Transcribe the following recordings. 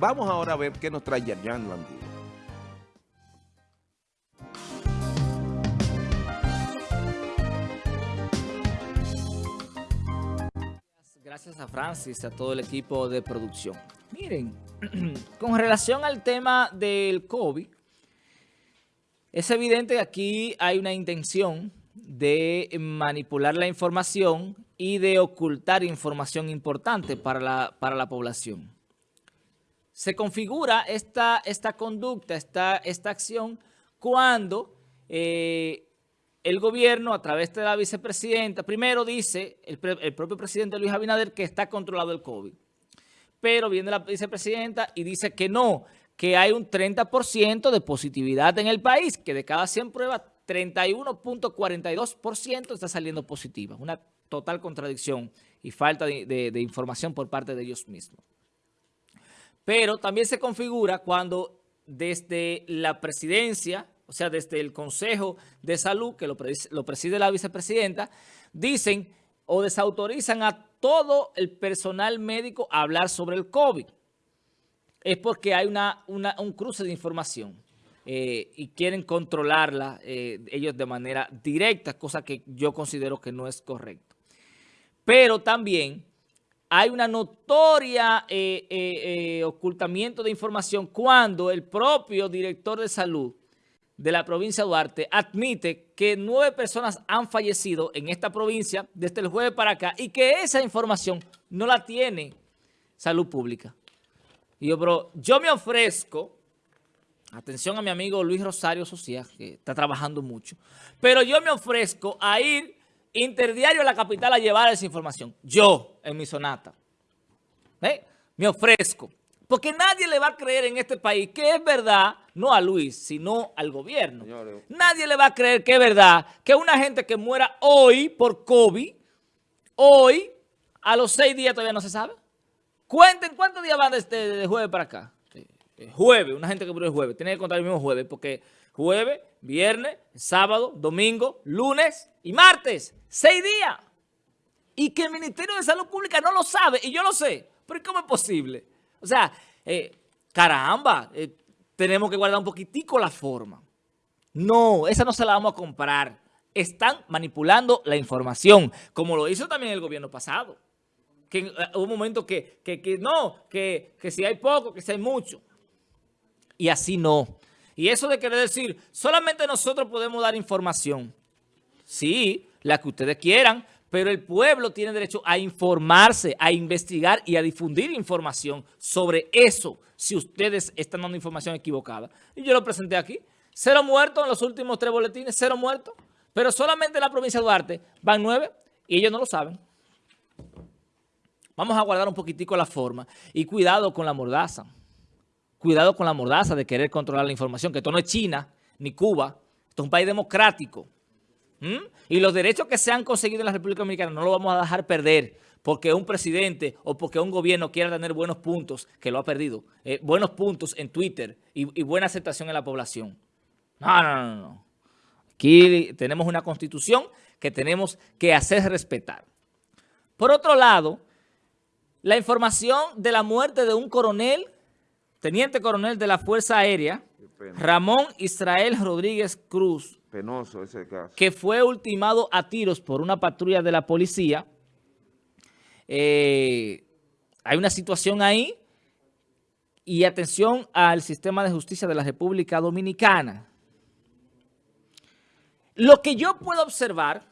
Vamos ahora a ver qué nos trae Yerjan Landino. Gracias a Francis, a todo el equipo de producción. Miren, con relación al tema del COVID, es evidente que aquí hay una intención de manipular la información y de ocultar información importante para la, para la población. Se configura esta, esta conducta, esta, esta acción, cuando eh, el gobierno, a través de la vicepresidenta, primero dice el, el propio presidente Luis Abinader que está controlado el COVID. Pero viene la vicepresidenta y dice que no, que hay un 30% de positividad en el país, que de cada 100 pruebas, 31.42% está saliendo positiva. Una total contradicción y falta de, información por parte de ellos mismos. Pero también se configura cuando desde la presidencia, o sea, desde el Consejo de Salud, que lo preside la vicepresidenta, dicen o desautorizan a todo el personal médico a hablar sobre el COVID es porque hay un cruce de información eh, y quieren controlarla eh, ellos de manera directa, cosa que yo considero que no es correcto. Pero también hay una notoria eh, ocultamiento de información cuando el propio director de salud de la provincia de Duarte admite que nueve personas han fallecido en esta provincia desde el jueves para acá y que esa información no la tiene salud pública. Y yo, pero yo me ofrezco, atención a mi amigo Luis Rosario Socia, que está trabajando mucho, pero yo me ofrezco a ir interdiario a la capital a llevar esa información. Yo, en mi sonata. ¿Eh? Me ofrezco. Porque nadie le va a creer en este país que es verdad, no a Luis, sino al gobierno. Nadie le va a creer que es verdad que una gente que muera hoy por COVID, hoy, a los seis días todavía no se sabe. Cuenten cuántos días van desde de jueves para acá. Jueves, una gente que murió el jueves. Tiene que contar el mismo jueves porque jueves, viernes, sábado, domingo, lunes y martes. Seis días. Y que el Ministerio de Salud Pública no lo sabe y yo lo sé. Pero ¿cómo es posible? O sea, eh, caramba, eh, tenemos que guardar un poquitico la forma. No, esa no se la vamos a comprar. Están manipulando la información, como lo hizo también el gobierno pasado que eh, hubo un momento que, que, no, que, que, si hay poco, que si hay mucho. Y así no. Y eso de querer decir, solamente nosotros podemos dar información. Sí, la que ustedes quieran, pero el pueblo tiene derecho a informarse, a investigar y a difundir información sobre eso, si ustedes están dando información equivocada. Y yo lo presenté aquí. Cero muertos en los últimos tres boletines, cero muertos. Pero solamente en la provincia de Duarte van nueve y ellos no lo saben. Vamos a guardar un poquitico la forma y cuidado con la mordaza. Cuidado con la mordaza de querer controlar la información, que esto no es China ni Cuba, esto es un país democrático. Y los derechos que se han conseguido en la República Dominicana no los vamos a dejar perder porque un presidente o porque un gobierno quiera tener buenos puntos, que lo ha perdido, eh, buenos puntos en Twitter y, y buena aceptación en la población. No, no, no, no. Aquí tenemos una constitución que tenemos que hacer respetar. Por otro lado, la información de la muerte de un coronel, teniente coronel de la Fuerza Aérea, Ramón Israel Rodríguez Cruz, Penoso ese caso. que fue ultimado a tiros por una patrulla de la policía. Eh, hay una situación ahí y atención al sistema de justicia de la República Dominicana. Lo que yo puedo observar,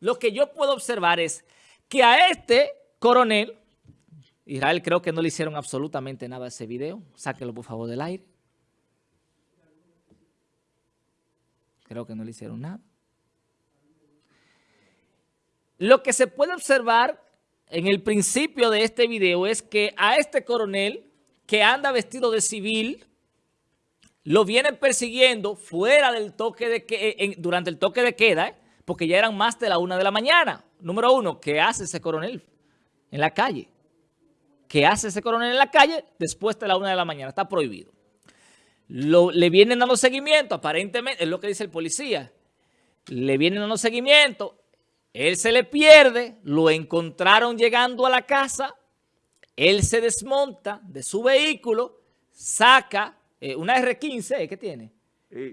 lo que yo puedo observar es que a este coronel, Israel creo que no le hicieron absolutamente nada a ese video. Sáquelo por favor del aire. Creo que no le hicieron nada. Lo que se puede observar en el principio de este video es que a este coronel que anda vestido de civil, lo vienen persiguiendo fuera del toque de que, durante el toque de queda, ¿eh? porque ya eran más de la una de la mañana. Número uno, ¿qué hace ese coronel? en la calle. ¿Qué hace ese coronel en la calle después de la una de la mañana? Está prohibido. Le vienen dando seguimiento, aparentemente, es lo que dice el policía. Le vienen dando seguimiento, él se le pierde, lo encontraron llegando a la casa él se desmonta de su vehículo, saca eh, una R-15, ¿qué tiene?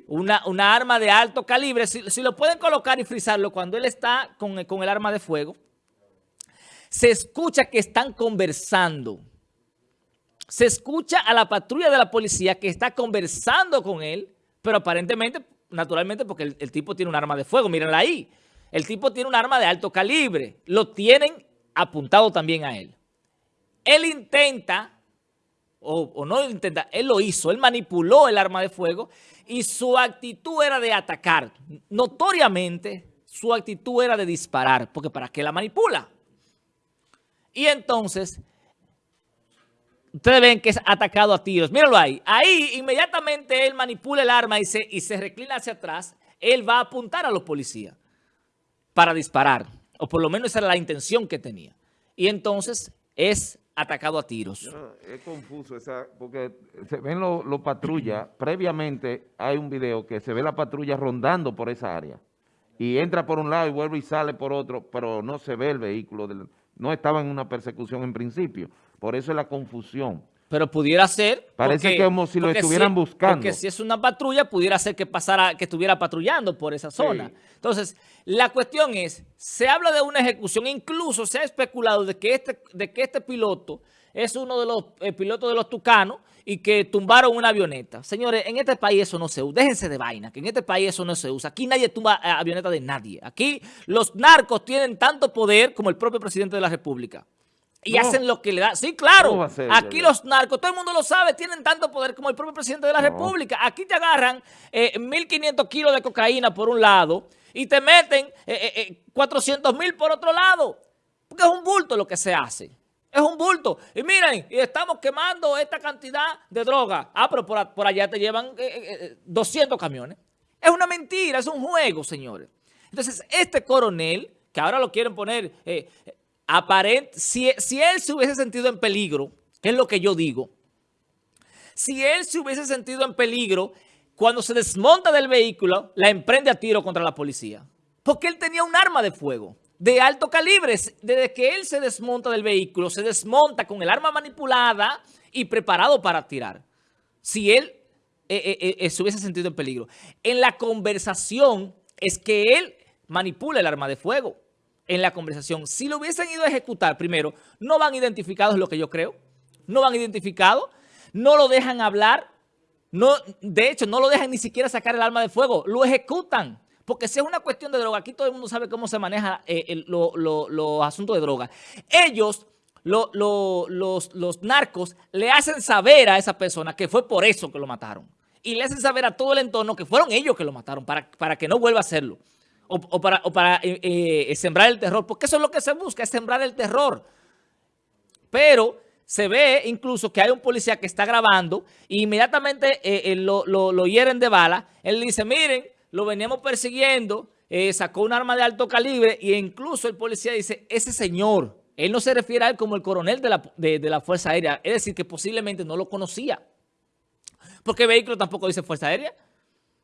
Una, una, arma de alto calibre. Si, lo pueden colocar y frizarlo cuando él está con, con el arma de fuego, se escucha que están conversando. Se escucha a la patrulla de la policía que está conversando con él, pero aparentemente, naturalmente, porque el, tipo tiene un arma de fuego, mírenla ahí. El tipo tiene un arma de alto calibre. Lo tienen apuntado también a él. Él intenta, o, o no intenta, él lo hizo, él manipuló el arma de fuego y su actitud era de atacar. Notoriamente, su actitud era de disparar, porque ¿para qué la manipula? Y entonces, ustedes ven que es atacado a tiros. Míralo ahí. Ahí inmediatamente él manipula el arma y se, y se reclina hacia atrás. Él va a apuntar a los policías para disparar. O por lo menos esa era la intención que tenía. Y entonces es atacado a tiros. es confuso, esa, porque se ven los lo patrullas. Previamente hay un video que se ve la patrulla rondando por esa área. Y entra por un lado y vuelve y sale por otro, pero no se ve el vehículo del no estaba en una persecución en principio. Por eso es la confusión. Pero pudiera ser... Parece que como si lo estuvieran buscando. Porque si es una patrulla, pudiera ser que pasara, que estuviera patrullando por esa zona. Entonces, la cuestión es, se habla de una ejecución, incluso se ha especulado de que este, de que este piloto es uno de los eh, pilotos de los tucanos y que tumbaron una avioneta. Señores, en este país eso no se usa. Déjense de vaina, que en este país eso no se usa. Aquí nadie tumba eh, avioneta de nadie. Aquí los narcos tienen tanto poder como el propio presidente de la República. Y hacen lo que le da. Sí, claro. Aquí los narcos, todo el mundo lo sabe, tienen tanto poder como el propio presidente de la República. Aquí te agarran 1.500 eh, kilos de cocaína por un lado y te meten 400 mil por otro lado. Porque es un bulto lo que se hace. Es un bulto. Y miren, y estamos quemando esta cantidad de droga. Ah, pero por, allá te llevan 200 eh, eh, eh, camiones. Es una mentira, es un juego, señores. Entonces, este coronel, que ahora lo quieren poner aparente, si, si él se hubiese sentido en peligro, que es lo que yo digo, si él se hubiese sentido en peligro, cuando se desmonta del vehículo, la emprende a tiro contra la policía. Porque él tenía un arma de fuego de alto calibre. Desde que él se desmonta del vehículo, se desmonta con el arma manipulada y preparado para tirar. Si él eh, eh, eh, se hubiese sentido en peligro. En la conversación es que él manipula el arma de fuego. En la conversación. Si lo hubiesen ido a ejecutar primero, no van identificados lo que yo creo. No van identificados. No lo dejan hablar. No, de hecho, no lo dejan ni siquiera sacar el arma de fuego. Lo ejecutan. Porque si es una cuestión de droga, aquí todo el mundo sabe cómo se maneja eh, los asuntos de droga. Ellos, los, narcos, le hacen saber a esa persona que fue por eso que lo mataron. Y le hacen saber a todo el entorno que fueron ellos que lo mataron para, para que no vuelva a hacerlo. O, para, eh, eh, sembrar el terror. Porque eso es lo que se busca, es sembrar el terror. Pero se ve incluso que hay un policía que está grabando e inmediatamente lo hieren de bala. Él dice, miren, lo veníamos persiguiendo, eh, sacó un arma de alto calibre e incluso el policía dice, ese señor, él no se refiere a él como el coronel de la, de, la Fuerza Aérea, es decir, que posiblemente no lo conocía. Porque el vehículo tampoco dice Fuerza Aérea.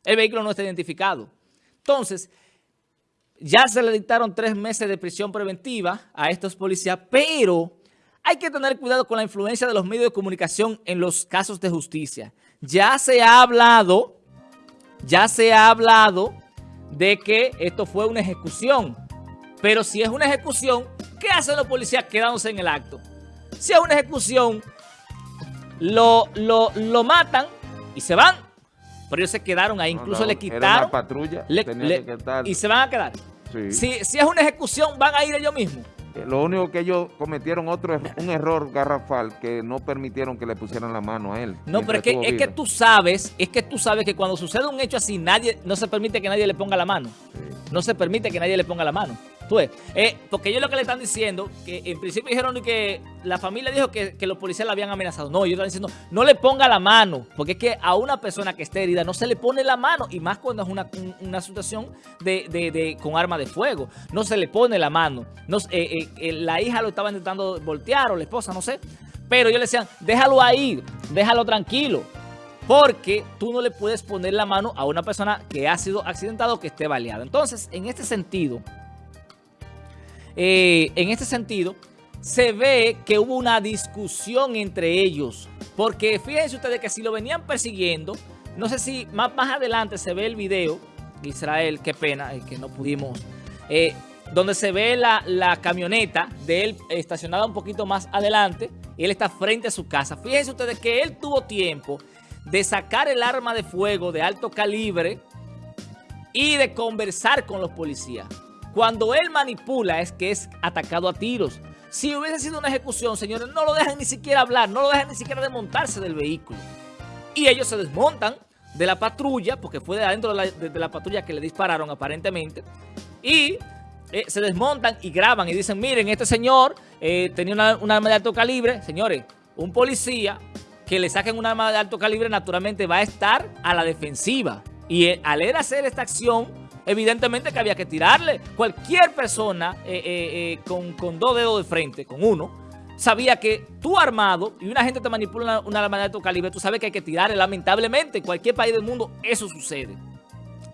El vehículo no está identificado. Entonces, ya se le dictaron tres meses de prisión preventiva a estos policías, pero hay que tener cuidado con la influencia de los medios de comunicación en los casos de justicia. Ya se ha hablado ya se ha hablado de que esto fue una ejecución. Pero si es una ejecución, ¿qué hacen los policías quedándose en el acto? Si es una ejecución, lo, lo, matan y se van. Pero ellos se quedaron ahí, incluso le quitaron. patrulla, y se van a quedar. Si, si es una ejecución, van a ir ellos mismos. Eh, lo único que ellos cometieron otro un error garrafal que no permitieron que le pusieran la mano a él. No, pero es que, es que tú sabes, es que tú sabes que cuando sucede un hecho así, nadie, no se permite que nadie le ponga la mano. No se permite que nadie le ponga la mano. Pues, eh, porque ellos lo que le están diciendo, que en principio dijeron que la familia dijo que, los policías la habían amenazado. No, ellos están diciendo, no le ponga la mano, porque es que a una persona que esté herida no se le pone la mano, y más cuando es una, situación de, con arma de fuego, no se le pone la mano. No, eh, eh, la hija lo estaba intentando voltear, o la esposa, no sé, pero ellos le decían, déjalo ahí, déjalo tranquilo. Porque tú no le puedes poner la mano a una persona que ha sido accidentado o que esté baleada. Entonces, en este sentido, eh, en este sentido, se ve que hubo una discusión entre ellos. Porque fíjense ustedes que si lo venían persiguiendo, no sé si más, más adelante se ve el video, Israel, qué pena, que no pudimos, eh, donde se ve la, la, camioneta de él estacionada un poquito más adelante y él está frente a su casa. Fíjense ustedes que él tuvo tiempo de sacar el arma de fuego de alto calibre y de conversar con los policías. Cuando él manipula es que es atacado a tiros. Si hubiese sido una ejecución, señores, no lo dejan ni siquiera hablar, no lo dejan ni siquiera desmontarse del vehículo. Y ellos se desmontan de la patrulla, porque fue de adentro de la, patrulla que le dispararon aparentemente, y eh, se desmontan y graban y dicen, miren, este señor eh, tenía una, un arma de alto calibre. Señores, un policía que le saquen un arma de alto calibre naturalmente va a estar a la defensiva. Y eh, al él hacer esta acción, evidentemente que había que tirarle. Cualquier persona eh, eh, eh, con, con, dos dedos de frente, con uno, sabía que tú armado y una gente te manipula una, una de alto calibre, tú sabes que hay que tirarle. Lamentablemente, en cualquier país del mundo eso sucede.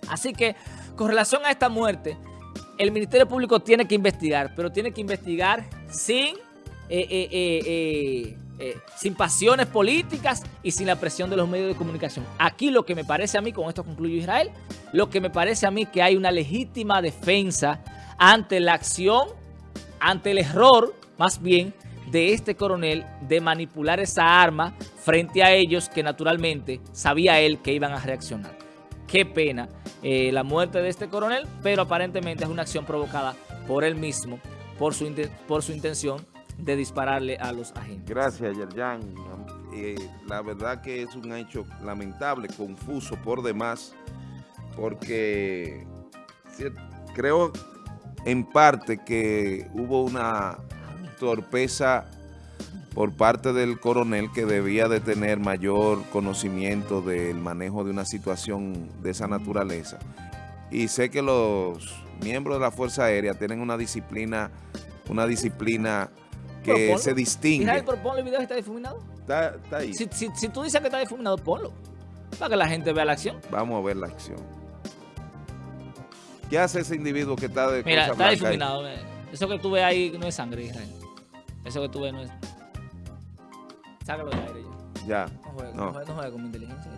Así que, con relación a esta muerte, el Ministerio Público tiene que investigar, pero tiene que investigar sin... sin pasiones políticas y sin la presión de los medios de comunicación. Aquí lo que me parece a mí, con esto concluyo Israel, lo que me parece a mí que hay una legítima defensa ante la acción, ante el error, más bien, de este coronel de manipular esa arma frente a ellos que naturalmente sabía él que iban a reaccionar. Qué pena eh, la muerte de este coronel, pero aparentemente es una acción provocada por él mismo, por su intención de dispararle a los agentes. Gracias, Yerjan. Eh, la verdad que es un hecho lamentable, confuso por demás, porque creo en parte que hubo una torpeza por parte del coronel que debía de tener mayor conocimiento del manejo de una situación de esa naturaleza. Y sé que los miembros de la Fuerza Aérea tienen una disciplina, una disciplina que se distingue. Israel, pero ponle el video si está difuminado. Está, está ahí. Si, si, si, tú dices que está difuminado, ponlo. Para que la gente vea la acción. Vamos a ver la acción. ¿Qué hace ese individuo que está de Mira, está difuminado. Ahí? Eso que tú ves ahí no es sangre, Israel. Eso que tú ves no es... Sácalo de aire ya. Ya. No juega, no. no con mi inteligencia.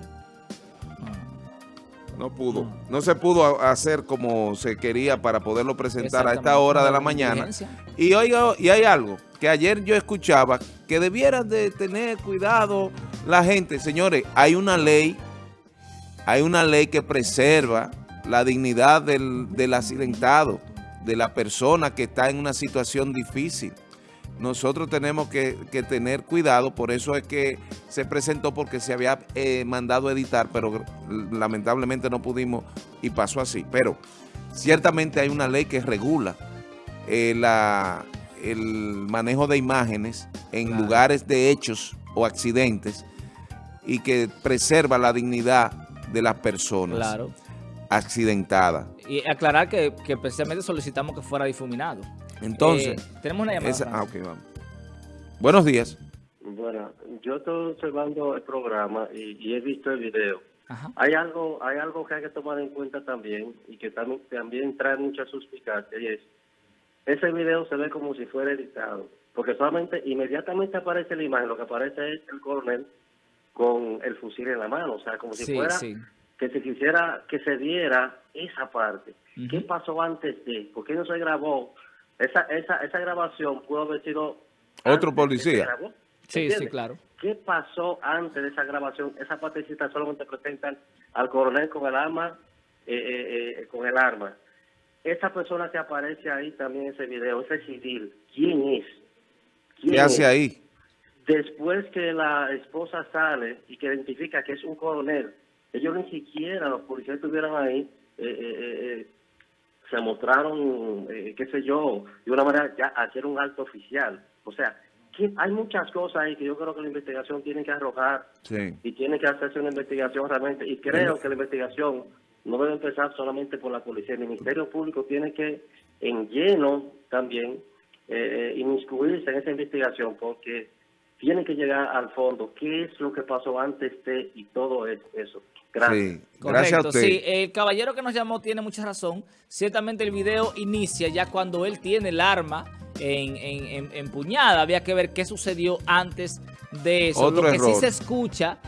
No pudo. No. no. se pudo hacer como se quería para poderlo presentar a esta hora de la mañana. Y oiga, y hay algo que ayer yo escuchaba que debieran de tener cuidado la gente. Señores, hay una ley, hay una ley que preserva la dignidad del, del accidentado, de la persona que está en una situación difícil nosotros tenemos que, que, tener cuidado, por eso es que se presentó porque se había eh, mandado editar, pero lamentablemente no pudimos y pasó así. Pero ciertamente hay una ley que regula eh, la, el manejo de imágenes en claro. lugares de hechos o accidentes y que preserva la dignidad de las personas claro. accidentadas. Y aclarar que, que precisamente solicitamos que fuera difuminado. Entonces, eh, tenemos una llamada. Esa, ah, ok, vamos. Buenos días. Bueno, yo estoy observando el programa y, y he visto el video. Ajá. Hay algo hay algo que hay que tomar en cuenta también y que también, también trae mucha suspicacia y es, ese video se ve como si fuera editado, porque solamente inmediatamente aparece la imagen, lo que aparece es el coronel con el fusil en la mano, o sea, como si sí, fuera sí. que se quisiera que se diera esa parte. Uh -huh. ¿Qué pasó antes de? ¿Por qué no se grabó? Esa, esa, esa grabación pudo haber sido... Otro policía. Sí, sí, claro. ¿Qué pasó antes de esa grabación? Esa partecita solamente presentan al coronel con el arma, eh, eh, eh, con el arma. Esa persona que aparece ahí también en ese video, ese civil, ¿quién es? ¿Quién ¿Qué hace es? ahí? Después que la esposa sale y que identifica que es un coronel, ellos ni siquiera, los policías estuvieron ahí, eh, se mostraron, eh, qué sé yo, de una manera ya hacer un alto oficial. O sea, que hay muchas cosas ahí que yo creo que la investigación tiene que arrojar sí. y tiene que hacerse una investigación realmente. Y creo sí. que la investigación no debe empezar solamente por la policía. El Ministerio Público tiene que en lleno también eh, inmiscuirse en esa investigación porque tienen que llegar al fondo. ¿Qué es lo que pasó antes de y todo eso? Gracias. gracias a usted. Sí, el caballero que nos llamó tiene mucha razón. Ciertamente el video inicia ya cuando él tiene el arma en, empuñada. Había que ver qué sucedió antes de eso. Lo que sí se escucha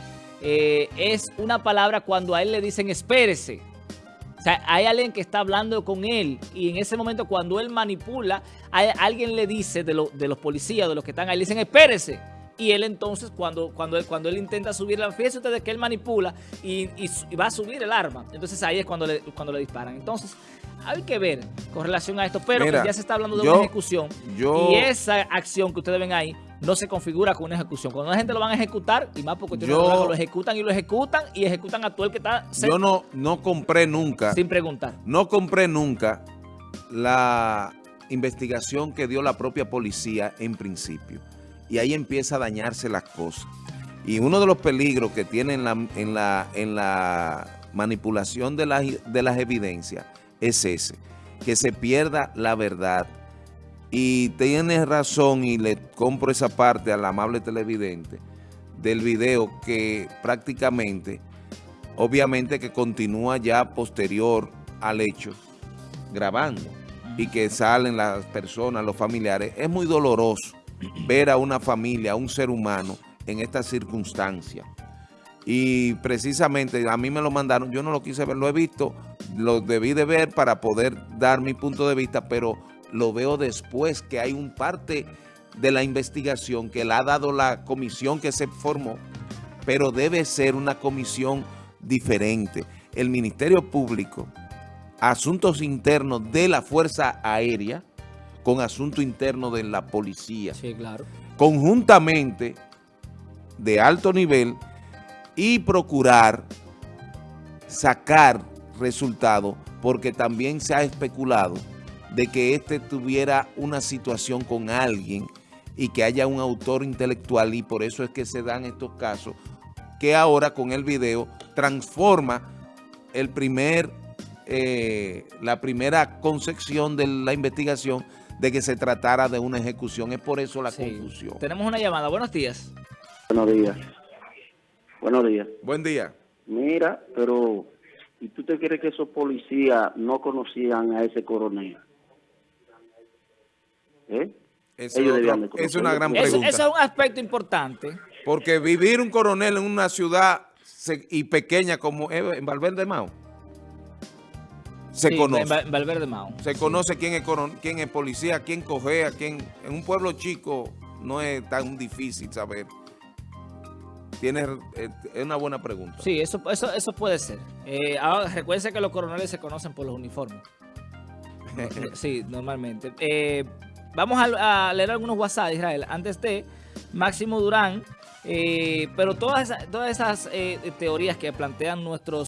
eh, es una palabra cuando a él le dicen espérese. O sea, hay alguien que está hablando con él y en ese momento cuando él manipula, alguien le dice de, de los policías, de los que están ahí, le dicen espérese. Y él entonces, cuando, cuando, él, cuando él intenta subir la fíjense ustedes que él manipula y, va a subir el arma. Entonces ahí es cuando le, cuando le disparan. Entonces, hay que ver con relación a esto. Pero ya se está hablando de una ejecución. y esa acción que ustedes ven ahí no se configura con una ejecución. Cuando la gente lo van a ejecutar, y más porque yo, lo ejecutan y lo ejecutan y ejecutan a todo el que está... Yo no, no compré nunca... Sin preguntar. No compré nunca la investigación que dio la propia policía en principio y ahí empieza a dañarse las cosas. Y uno de los peligros que tiene en la, en la, en la manipulación de, de las evidencias es ese, que se pierda la verdad. Y tienes razón y le compro esa parte al amable televidente del video que prácticamente, obviamente que continúa ya posterior al hecho, grabando y que salen las personas, los familiares, es muy doloroso ver a una familia, a un ser humano en esta circunstancia. Y precisamente a mí me lo mandaron, yo no lo quise ver, lo he visto, lo debí de ver para poder dar mi punto de vista, pero lo veo después que hay un parte de la investigación que la ha dado la comisión que se formó, pero debe ser una comisión diferente. El Ministerio Público, Asuntos Internos de la Fuerza Aérea, con asunto interno de la policía. Sí, claro. Conjuntamente, de alto nivel, y procurar sacar resultados, porque también se ha especulado de que este tuviera una situación con alguien y que haya un autor intelectual y por eso es que se dan estos casos que ahora con el video transforma el primer, eh, la primera concepción de la investigación de que se tratara de una ejecución. Es por eso la confusión. Tenemos una llamada. Buenos días. Buenos días. Buenos días. Buen día. Mira, pero ¿y tú te crees que esos policías no conocían a ese coronel? ¿Eh? Eso es una gran pregunta. Eso, es un aspecto importante. Porque vivir un coronel en una ciudad y pequeña como en Valverde Mao, se conoce. Valverde Mao. Se conoce quién es, quién es policía, quién cogea, quién... En un pueblo chico no es tan difícil saber. Tienes, eh, es una buena pregunta. Sí, eso, eso, eso puede ser. Eh, ahora, recuerden que los coroneles se conocen por los uniformes. sí, normalmente. Eh, vamos a, leer algunos WhatsApp, Israel. Antes de Máximo Durán, pero todas, todas esas teorías que plantean nuestros